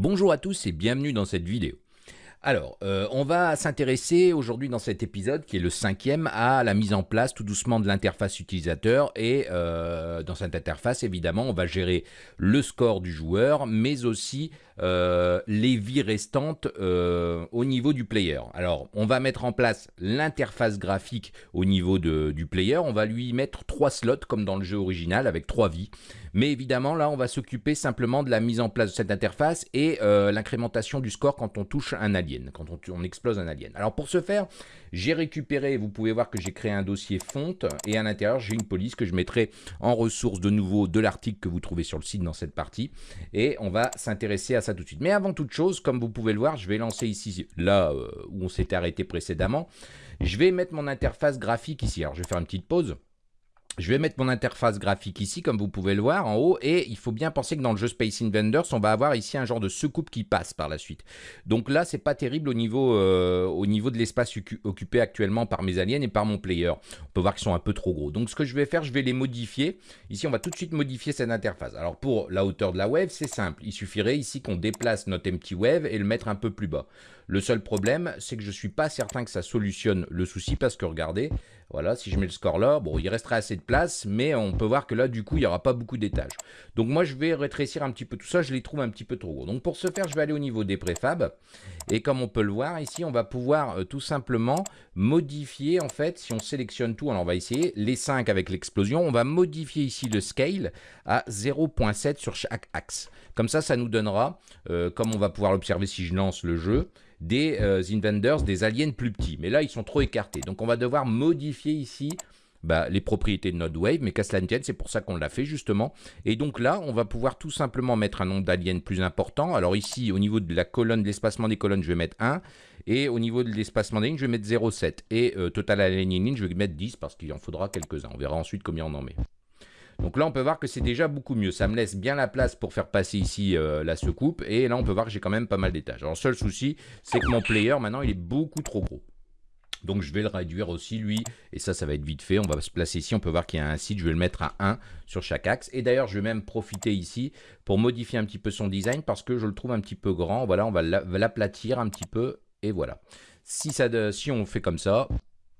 Bonjour à tous et bienvenue dans cette vidéo. Alors, euh, on va s'intéresser aujourd'hui dans cet épisode, qui est le cinquième, à la mise en place tout doucement de l'interface utilisateur. Et euh, dans cette interface, évidemment, on va gérer le score du joueur, mais aussi euh, les vies restantes au niveau du player. Alors, on va mettre en place l'interface graphique au niveau du player. On va lui mettre trois slots, comme dans le jeu original, avec trois vies. Mais évidemment, là, on va s'occuper simplement de la mise en place de cette interface et l'incrémentation du score quand on touche un allié quand on, explose un alien. Alors pour ce faire, j'ai récupéré, vous pouvez voir que j'ai créé un dossier fonte et à l'intérieur j'ai une police que je mettrai en ressource de nouveau de l'article que vous trouvez sur le site dans cette partie et on va s'intéresser à ça tout de suite. Mais avant toute chose, comme vous pouvez le voir, je vais lancer ici, là euh, où on s'était arrêté précédemment, je vais mettre mon interface graphique ici. Alors je vais faire une petite pause. Je vais mettre mon interface graphique ici, comme vous pouvez le voir en haut, et il faut bien penser que dans le jeu Space Invaders, on va avoir ici un genre de secoupe qui passe par la suite. Donc là, c'est pas terrible au niveau, euh, au niveau de l'espace occupé actuellement par mes aliens et par mon player. On peut voir qu'ils sont un peu trop gros. Donc ce que je vais faire, je vais les modifier. Ici, on va tout de suite modifier cette interface. Alors pour la hauteur de la wave, c'est simple. Il suffirait ici qu'on déplace notre empty wave et le mettre un peu plus bas. Le seul problème, c'est que je ne suis pas certain que ça solutionne le souci parce que regardez, voilà, si je mets le score là, bon, il resterait assez de place, mais on peut voir que là, du coup, il n'y aura pas beaucoup d'étages. Donc moi, je vais rétrécir un petit peu tout ça, je les trouve un petit peu trop gros. Donc pour ce faire, je vais aller au niveau des préfabs, et comme on peut le voir ici, on va pouvoir euh, tout simplement modifier, en fait, si on sélectionne tout, alors on va essayer, les 5 avec l'explosion, on va modifier ici le scale à 0.7 sur chaque axe. Comme ça, ça nous donnera, euh, comme on va pouvoir l'observer si je lance le jeu, des euh, Invaders, des aliens plus petits. Mais là, ils sont trop écartés. Donc, on va devoir modifier ici bah, les propriétés de notre mais qu'à cela tienne, c'est pour ça qu'on l'a fait justement. Et donc là, on va pouvoir tout simplement mettre un nombre d'aliens plus important. Alors ici, au niveau de la colonne, l'espacement des colonnes, je vais mettre 1. Et au niveau de l'espacement des lignes, je vais mettre 0,7. Et euh, total aligning, je vais mettre 10 parce qu'il en faudra quelques-uns. On verra ensuite combien on en met. Donc là, on peut voir que c'est déjà beaucoup mieux. Ça me laisse bien la place pour faire passer ici euh, la secoupe. Et là, on peut voir que j'ai quand même pas mal d'étages. Alors, seul souci, c'est que mon player, maintenant, il est beaucoup trop gros. Donc je vais le réduire aussi lui, et ça, ça va être vite fait. On va se placer ici, on peut voir qu'il y a un site, je vais le mettre à 1 sur chaque axe. Et d'ailleurs, je vais même profiter ici pour modifier un petit peu son design parce que je le trouve un petit peu grand. Voilà, on va l'aplatir un petit peu, et voilà. Si on fait comme ça,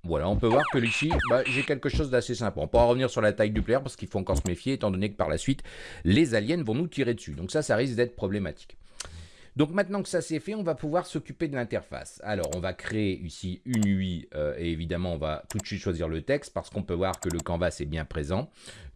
voilà, on peut voir que ici, bah, j'ai quelque chose d'assez simple. On pourra revenir sur la taille du player parce qu'il faut encore se méfier, étant donné que par la suite, les aliens vont nous tirer dessus. Donc ça, ça risque d'être problématique. Donc maintenant que ça c'est fait, on va pouvoir s'occuper de l'interface. Alors on va créer ici une UI euh, et évidemment on va tout de suite choisir le texte parce qu'on peut voir que le canvas est bien présent,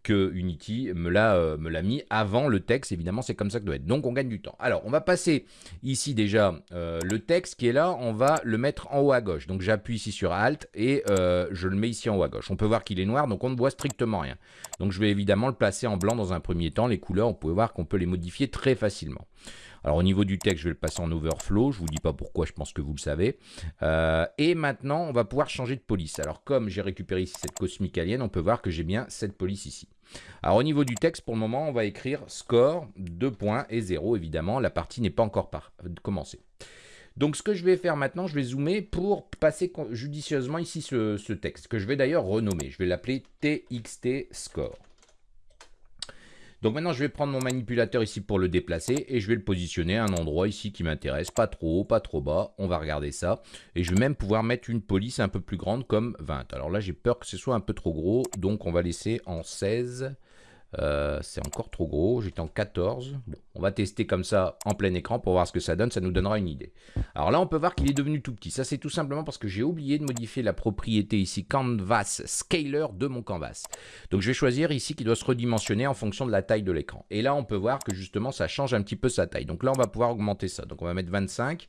que Unity me l'a euh, mis avant le texte, évidemment c'est comme ça que doit être. Donc on gagne du temps. Alors on va passer ici déjà euh, le texte qui est là, on va le mettre en haut à gauche. Donc j'appuie ici sur Alt et je le mets ici en haut à gauche. On peut voir qu'il est noir donc on ne voit strictement rien. Donc je vais évidemment le placer en blanc dans un premier temps. Les couleurs, on peut voir qu'on peut les modifier très facilement. Alors au niveau du texte, je vais le passer en overflow. Je ne vous dis pas pourquoi, je pense que vous le savez. Euh, et maintenant, on va pouvoir changer de police. Alors comme j'ai récupéré ici cette cosmique alien, on peut voir que j'ai bien cette police ici. Alors au niveau du texte, pour le moment, on va écrire score, 2 points et 0. Évidemment, la partie n'est pas encore par commencée. Donc ce que je vais faire maintenant, je vais zoomer pour passer judicieusement ici ce, ce texte, que je vais d'ailleurs renommer. Je vais l'appeler TXT Score. Donc maintenant, je vais prendre mon manipulateur ici pour le déplacer et je vais le positionner à un endroit ici qui m'intéresse, pas trop haut, pas trop bas. On va regarder ça. Et je vais même pouvoir mettre une police un peu plus grande comme 20. Alors là, j'ai peur que ce soit un peu trop gros, donc on va laisser en 16. Euh, c'est encore trop gros, j'étais en 14. On va tester comme ça en plein écran pour voir ce que ça donne, ça nous donnera une idée. Alors là, on peut voir qu'il est devenu tout petit. Ça, c'est tout simplement parce que j'ai oublié de modifier la propriété ici Canvas Scaler de mon canvas. Donc je vais choisir ici qui doit se redimensionner en fonction de la taille de l'écran. Et là, on peut voir que justement, ça change un petit peu sa taille. Donc là, on va pouvoir augmenter ça. Donc on va mettre 25.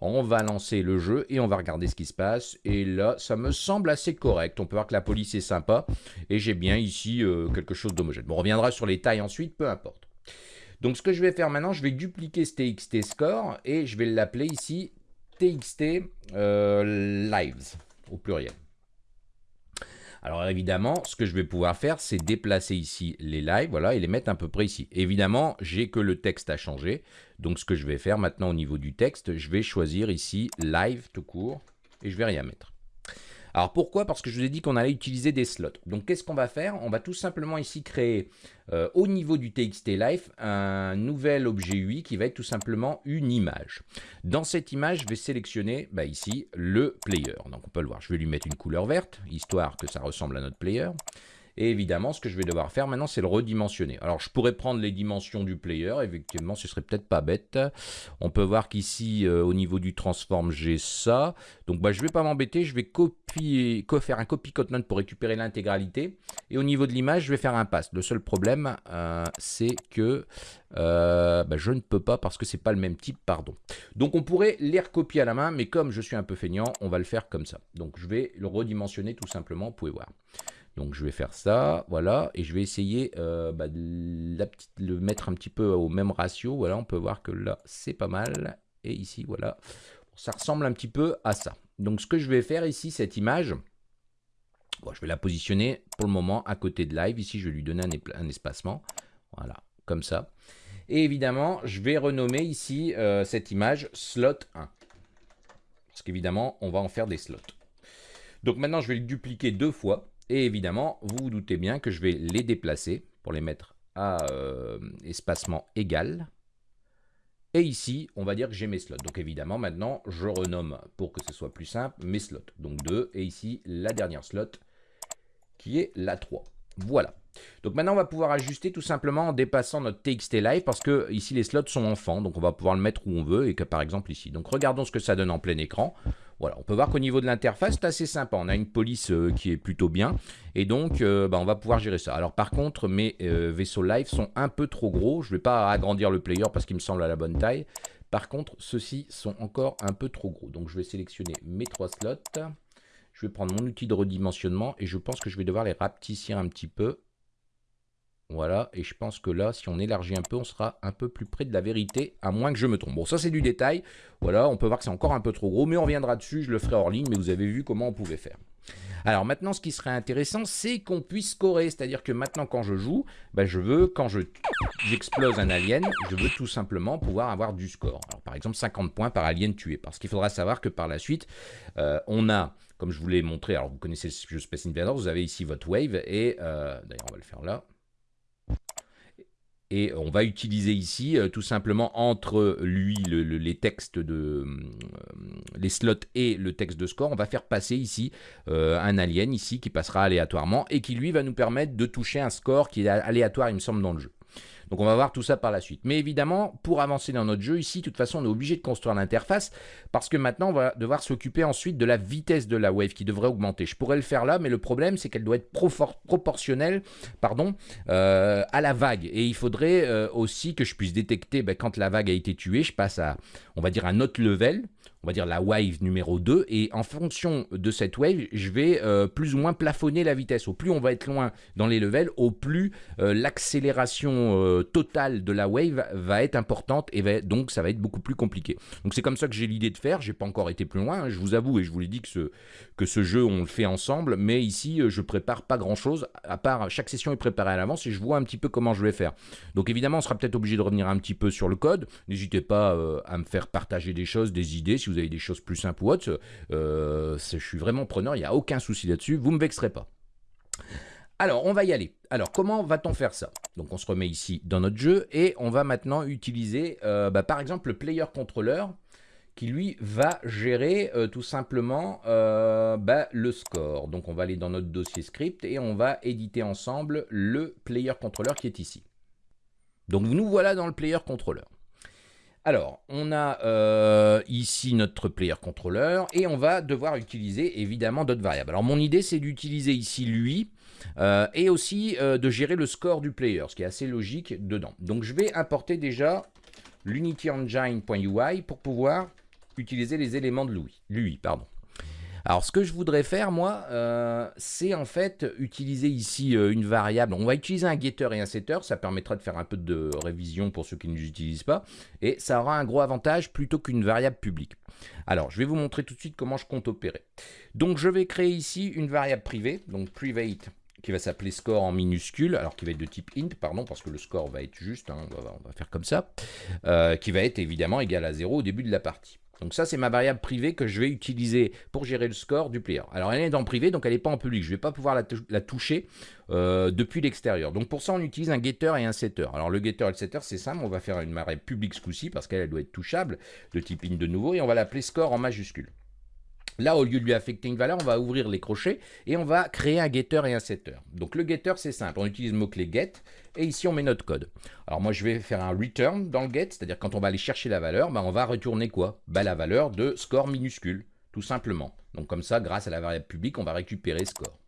On va lancer le jeu et on va regarder ce qui se passe. Et là, ça me semble assez correct. On peut voir que la police est sympa. Et j'ai bien ici euh, quelque chose d'homogène. Bon, reviendra sur les tailles ensuite, peu importe. Donc ce que je vais faire maintenant, je vais dupliquer ce TXT score et je vais l'appeler ici TXT euh, lives au pluriel. Alors évidemment, ce que je vais pouvoir faire, c'est déplacer ici les lives, voilà, et les mettre à peu près ici. Évidemment, j'ai que le texte à changer. Donc ce que je vais faire maintenant au niveau du texte, je vais choisir ici live tout court et je vais rien mettre. Alors pourquoi? Parce que je vous ai dit qu'on allait utiliser des slots. Donc qu'est-ce qu'on va faire? On va tout simplement ici créer euh, au niveau du TXT Life un nouvel objet UI qui va être tout simplement une image. Dans cette image, je vais sélectionner bah, ici le player. Donc on peut le voir, je vais lui mettre une couleur verte, histoire que ça ressemble à notre player. Et évidemment, ce que je vais devoir faire maintenant, c'est le redimensionner. Alors, je pourrais prendre les dimensions du player. Effectivement, ce serait peut-être pas bête. On peut voir qu'ici, euh, au niveau du transform, j'ai ça. Donc, bah, je vais pas m'embêter. Je vais faire un copy note pour récupérer l'intégralité. Et au niveau de l'image, je vais faire un pass. Le seul problème, euh, c'est que euh, bah, je ne peux pas parce que c'est pas le même type, pardon. Donc, on pourrait les recopier à la main. Mais comme je suis un peu feignant, on va le faire comme ça. Donc, je vais le redimensionner tout simplement. Vous pouvez voir. Donc je vais faire ça, voilà, et je vais essayer euh, bah, de le mettre un petit peu au même ratio. Voilà, on peut voir que là, c'est pas mal. Et ici, voilà, ça ressemble un petit peu à ça. Donc ce que je vais faire ici, cette image, je vais la positionner pour le moment à côté de live. Ici, je vais lui donner un, espacement. Voilà, comme ça. Et évidemment, je vais renommer ici euh, cette image slot 1. Parce qu'évidemment, on va en faire des slots. Donc maintenant, je vais le dupliquer deux fois. Et évidemment, vous vous doutez bien que je vais les déplacer pour les mettre à euh, espacement égal. Et ici, on va dire que j'ai mes slots. Donc évidemment, maintenant, je renomme pour que ce soit plus simple mes slots. Donc 2, et ici, la dernière slot qui est la 3. Voilà. Donc maintenant, on va pouvoir ajuster tout simplement en dépassant notre TXT Live parce que ici, les slots sont enfants. Donc on va pouvoir le mettre où on veut et que par exemple ici. Donc regardons ce que ça donne en plein écran. Voilà, on peut voir qu'au niveau de l'interface, c'est assez sympa. On a une police euh, qui est plutôt bien. Et donc, euh, bah, on va pouvoir gérer ça. Alors par contre, mes euh, vaisseaux live sont un peu trop gros. Je ne vais pas agrandir le player parce qu'il me semble à la bonne taille. Par contre, ceux-ci sont encore un peu trop gros. Donc je vais sélectionner mes trois slots. Je vais prendre mon outil de redimensionnement et je pense que je vais devoir les rapetisser un petit peu. Voilà, et je pense que là, si on élargit un peu, on sera un peu plus près de la vérité, à moins que je me trompe. Bon, ça c'est du détail. Voilà, on peut voir que c'est encore un peu trop gros, mais on reviendra dessus, je le ferai hors ligne, mais vous avez vu comment on pouvait faire. Alors maintenant, ce qui serait intéressant, c'est qu'on puisse scorer. C'est-à-dire que maintenant, quand je joue, ben, je veux, quand j'explose un alien, je veux tout simplement pouvoir avoir du score. Alors par exemple, 50 points par alien tué. Parce qu'il faudra savoir que par la suite, euh, on a, comme je vous l'ai montré, alors vous connaissez le jeu Space Invaders, vous avez ici votre wave, et euh, d'ailleurs on va le faire là, et on va utiliser ici euh, tout simplement entre lui, les textes de euh, les slots et le texte de score, on va faire passer ici euh, un alien ici qui passera aléatoirement et qui lui va nous permettre de toucher un score qui est aléatoire il me semble dans le jeu. Donc on va voir tout ça par la suite. Mais évidemment, pour avancer dans notre jeu ici, de toute façon, on est obligé de construire l'interface parce que maintenant, on va devoir s'occuper ensuite de la vitesse de la wave qui devrait augmenter. Je pourrais le faire là, mais le problème, c'est qu'elle doit être proportionnelle pardon, euh, à la vague. Et il faudrait euh, aussi que je puisse détecter ben, quand la vague a été tuée, je passe à, on va dire, un autre level on va dire la wave numéro 2, et en fonction de cette wave, je vais euh, plus ou moins plafonner la vitesse. Au plus on va être loin dans les levels, au plus euh, l'accélération euh, totale de la wave va être importante, et donc ça va être beaucoup plus compliqué. Donc c'est comme ça que j'ai l'idée de faire, j'ai pas encore été plus loin, hein, je vous avoue, et je vous l'ai dit que ce, que ce jeu, on le fait ensemble, mais ici, je prépare pas grand-chose, à part chaque session est préparée à l'avance, et je vois un petit peu comment je vais faire. Donc évidemment, on sera peut-être obligé de revenir un petit peu sur le code, n'hésitez pas à me faire partager des choses, des idées, si vous avez des choses plus simples ou autres, euh, je suis vraiment preneur, il n'y a aucun souci là-dessus, vous ne me vexerez pas. Alors, on va y aller. Alors, comment va-t-on faire ça? Donc, on se remet ici dans notre jeu et on va maintenant utiliser, euh, bah, par exemple, le player controller qui, lui, va gérer euh, tout simplement bah, le score. Donc, on va aller dans notre dossier script et on va éditer ensemble le player controller qui est ici. Donc, nous voilà dans le player controller. Alors, on a euh, ici notre player controller et on va devoir utiliser évidemment d'autres variables. Alors, mon idée, c'est d'utiliser ici lui euh, et aussi euh, de gérer le score du player, ce qui est assez logique dedans. Donc, je vais importer déjà l'unityengine.ui pour pouvoir utiliser les éléments de lui. lui pardon. Alors, ce que je voudrais faire, moi, euh, c'est en fait utiliser ici euh, une variable. On va utiliser un getter et un setter. Ça permettra de faire un peu de révision pour ceux qui ne l'utilisent pas. Et ça aura un gros avantage plutôt qu'une variable publique. Alors, je vais vous montrer tout de suite comment je compte opérer. Donc, je vais créer ici une variable privée, donc private qui va s'appeler score en minuscule, alors qui va être de type int, pardon, parce que le score va être juste, hein, on, va, faire comme ça, euh, qui va être évidemment égal à 0 au début de la partie. Donc ça, c'est ma variable privée que je vais utiliser pour gérer le score du player. Alors elle est dans privé, donc elle n'est pas en public. Je ne vais pas pouvoir la, toucher euh, depuis l'extérieur. Donc pour ça, on utilise un getter et un setter. Alors le getter et le setter, c'est simple. On va faire une variable publique ce coup-ci parce qu'elle doit être touchable de type in de nouveau. Et on va l'appeler score en majuscule. Là, au lieu de lui affecter une valeur, on va ouvrir les crochets et on va créer un getter et un setter. Donc le getter, c'est simple. On utilise le mot-clé get et ici, on met notre code. Alors moi, je vais faire un return dans le get, c'est-à-dire quand on va aller chercher la valeur, bah, on va retourner quoi? Bah, La valeur de score minuscule, tout simplement. Donc comme ça, grâce à la variable publique, on va récupérer score.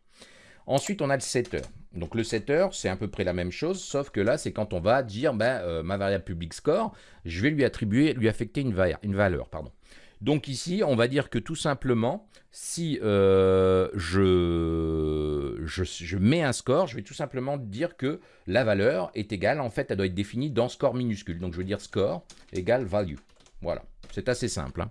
Ensuite, on a le setter. Donc le setter, c'est à peu près la même chose, sauf que là, c'est quand on va dire ben, euh, ma variable publique score, je vais lui attribuer, lui affecter une valeur. Pardon. Donc ici, on va dire que tout simplement, si euh, je, je, mets un score, je vais tout simplement dire que la valeur est égale, en fait, elle doit être définie dans score minuscule. Donc je veux dire score égale value. Voilà, c'est assez simple. Hein.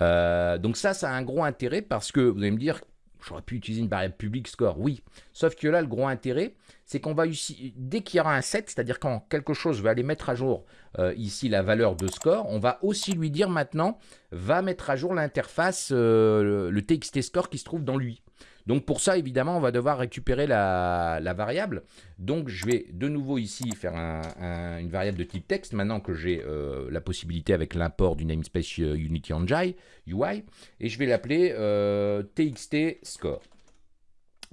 Euh, donc ça, ça a un gros intérêt parce que vous allez me dire, J'aurais pu utiliser une variable publique score, oui. Sauf que là, le gros intérêt, c'est qu'on va ici, dès qu'il y aura un set, c'est-à-dire quand quelque chose va aller mettre à jour euh, ici la valeur de score, on va aussi lui dire maintenant, va mettre à jour l'interface, euh, le TXT score qui se trouve dans lui. Donc pour ça, évidemment, on va devoir récupérer la, variable. Donc je vais de nouveau ici faire une variable de type texte, maintenant que j'ai euh, la possibilité avec l'import du namespace euh, Unity UI, et je vais l'appeler euh, txt score.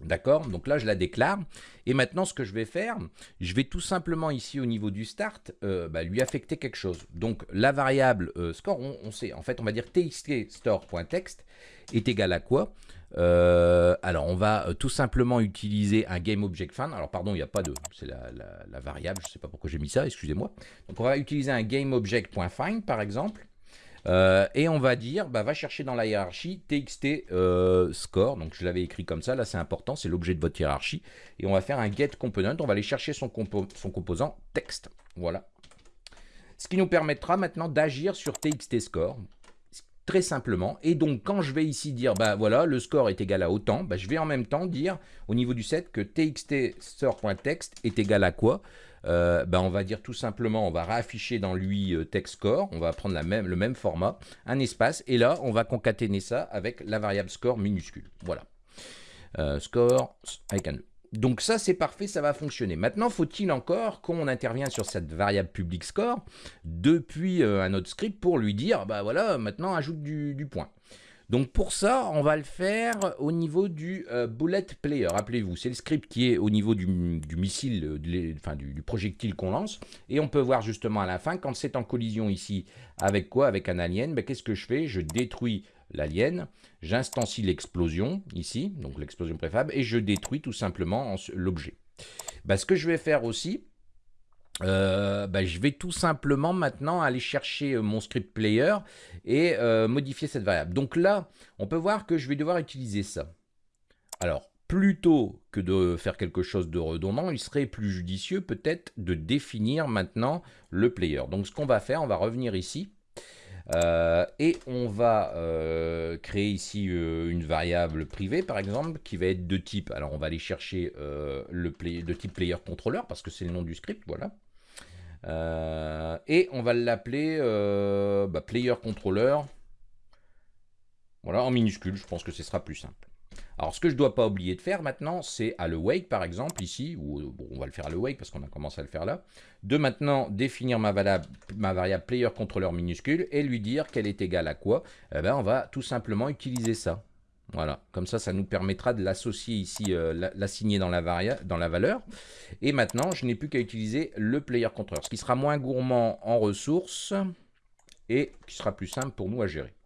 D'accord? Donc là, je la déclare. Et maintenant, ce que je vais faire, je vais tout simplement ici au niveau du start, bah, lui affecter quelque chose. Donc la variable score, on, on, sait, en fait, on va dire txtStore.text est égal à quoi? Euh, alors, on va euh, tout simplement utiliser un GameObjectFind. Alors, pardon, il n'y a pas de... C'est la, variable, je ne sais pas pourquoi j'ai mis ça, excusez-moi. Donc, on va utiliser un GameObject.find, par exemple. Euh, et on va dire, bah, va chercher dans la hiérarchie txt score. Donc, je l'avais écrit comme ça. Là, c'est important, c'est l'objet de votre hiérarchie. Et on va faire un getComponent. On va aller chercher son, son composant texte. Voilà. Ce qui nous permettra maintenant d'agir sur txt score très simplement. Et donc, quand je vais ici dire, bah voilà, le score est égal à autant, bah, je vais en même temps dire au niveau du set que txt est égal à quoi? Euh, bah, On va dire tout simplement, on va réafficher dans lui euh, text score, on va prendre le même format, un espace, et là, on va concaténer ça avec la variable score minuscule. Voilà. Euh, score avec un E. Donc ça, c'est parfait, ça va fonctionner. Maintenant, faut-il encore qu'on intervienne sur cette variable public score depuis euh, un autre script pour lui dire, bah voilà, maintenant ajoute du, point. Donc pour ça, on va le faire au niveau du euh, bullet player. Rappelez-vous, c'est le script qui est au niveau du, missile, euh, enfin du, projectile qu'on lance. Et on peut voir justement à la fin, quand c'est en collision ici, avec quoi? Avec un alien, ben, qu'est-ce que je fais? Je détruis l'alien, j'instancie l'explosion ici, donc l'explosion préfab, et je détruis tout simplement l'objet. Bah, ce que je vais faire aussi, euh, bah, je vais tout simplement maintenant aller chercher euh, mon script player et euh, modifier cette variable. Donc là, on peut voir que je vais devoir utiliser ça. Alors, plutôt que de faire quelque chose de redondant, il serait plus judicieux peut-être de définir maintenant le player. Donc ce qu'on va faire, on va revenir ici euh, et on va euh, créer ici euh, une variable privée, par exemple, qui va être de type, alors on va aller chercher le de type player controller, parce que c'est le nom du script, voilà. et on va l'appeler bah, player controller, voilà, en minuscule, je pense que ce sera plus simple. Alors, ce que je ne dois pas oublier de faire maintenant, c'est à le wake, par exemple, ici, ou on va le faire à le wake parce qu'on a commencé à le faire là, de maintenant définir ma, ma variable player controller minuscule et lui dire qu'elle est égale à quoi? Eh ben, On va tout simplement utiliser ça. Voilà, comme ça, ça nous permettra de l'associer ici, euh, l'assigner dans, la dans la valeur. Et maintenant, je n'ai plus qu'à utiliser le player controller, ce qui sera moins gourmand en ressources et qui sera plus simple pour nous à gérer.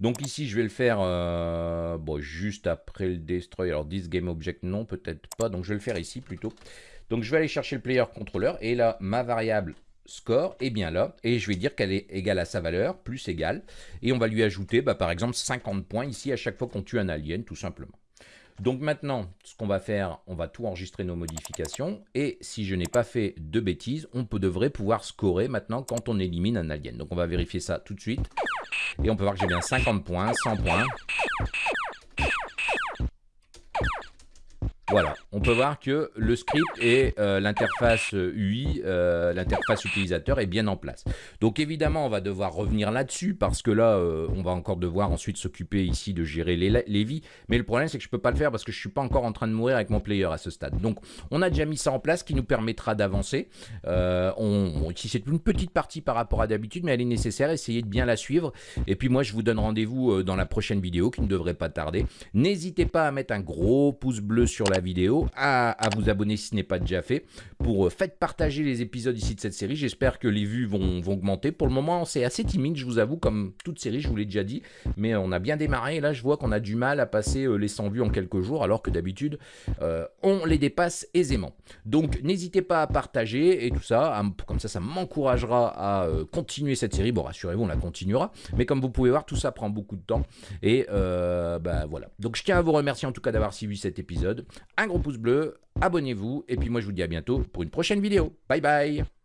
Donc ici, je vais le faire euh, juste après le destroy. Alors, this game object, non, peut-être pas. Donc, je vais le faire ici plutôt. Donc, je vais aller chercher le player controller. Et là, ma variable score est bien là. Et je vais dire qu'elle est égale à sa valeur, plus égale. Et on va lui ajouter, bah, par exemple, 50 points ici à chaque fois qu'on tue un alien, tout simplement. Donc maintenant, ce qu'on va faire, on va tout enregistrer nos modifications. Et si je n'ai pas fait de bêtises, on devrait pouvoir scorer maintenant quand on élimine un alien. Donc on va vérifier ça tout de suite. Et on peut voir que j'ai bien 50 points, 100 points. Voilà, on peut voir que le script et euh, l'interface UI, euh, l'interface utilisateur est bien en place. Donc évidemment, on va devoir revenir là-dessus parce que là, euh, on va encore devoir ensuite s'occuper ici de gérer les, vies. Mais le problème, c'est que je peux pas le faire parce que je suis pas encore en train de mourir avec mon player à ce stade. Donc, on a déjà mis ça en place qui nous permettra d'avancer. ici, c'est une petite partie par rapport à d'habitude, mais elle est nécessaire. Essayez de bien la suivre. Et puis moi, je vous donne rendez-vous dans la prochaine vidéo qui ne devrait pas tarder. N'hésitez pas à mettre un gros pouce bleu sur la vidéo, à, vous abonner si ce n'est pas déjà fait, pour euh, faites partager les épisodes ici de cette série. J'espère que les vues vont, augmenter. Pour le moment, c'est assez timide, je vous avoue, comme toute série, je vous l'ai déjà dit, mais on a bien démarré. Là, je vois qu'on a du mal à passer euh, les 100 vues en quelques jours, alors que d'habitude, euh, on les dépasse aisément. Donc, n'hésitez pas à partager et tout ça, comme ça, ça m'encouragera à continuer cette série. Bon, rassurez-vous, on la continuera, mais comme vous pouvez voir, tout ça prend beaucoup de temps. Et bah, voilà. Donc, je tiens à vous remercier en tout cas d'avoir suivi cet épisode. Un gros pouce bleu, abonnez-vous, et puis moi je vous dis à bientôt pour une prochaine vidéo. Bye bye